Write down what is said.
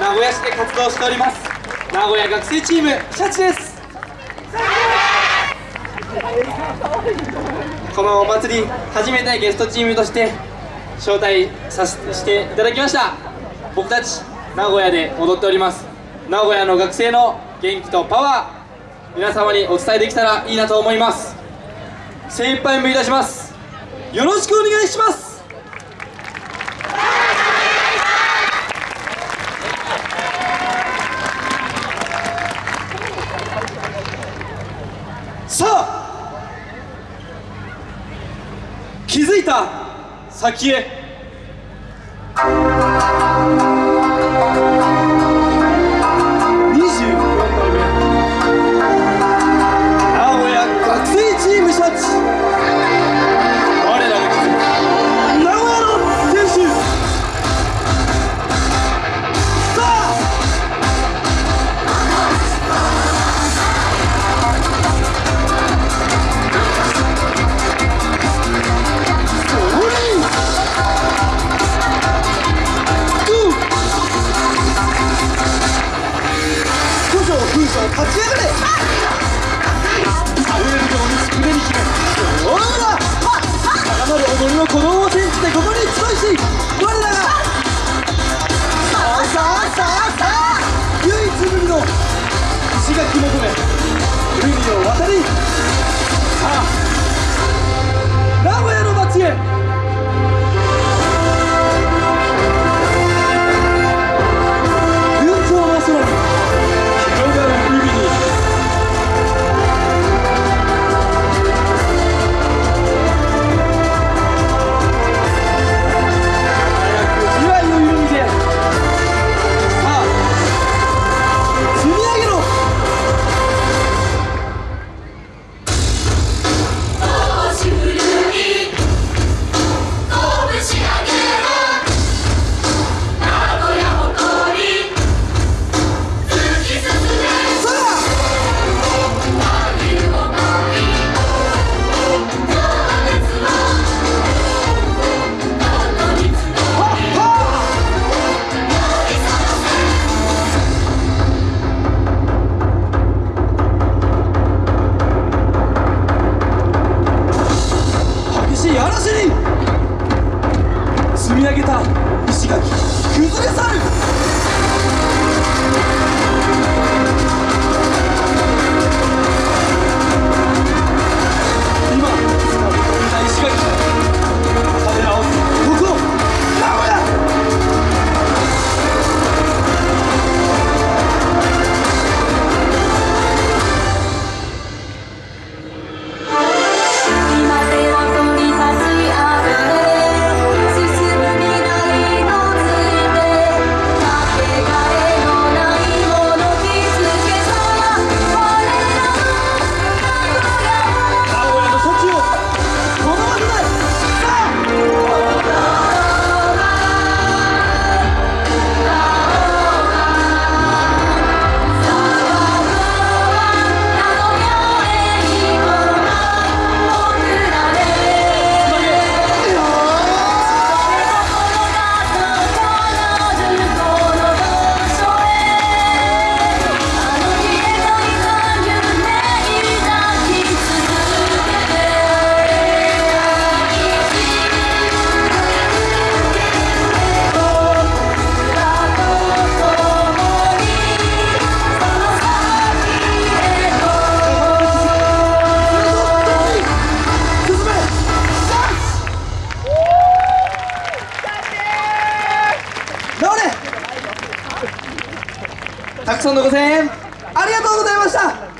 名古屋市で活動しております。名古屋学生チームシャチです。このお祭り初めてゲストチームとして招待させていただきました。僕たち名古屋で踊っております。名古屋の学生の元気とパワー皆様にお伝えできたらいいなと思います。精一杯目いたします。よろしくお願いします。さあ気づいた先へ。風立ち上がれ倒れるように胸に秘めどらだ高まる踊りの鼓動を転じてここに集いし我らがさあさあさあ唯一無二の石垣求め海を渡りさあり上げた石垣崩れ去るたくさんのご声援ありがとうございました。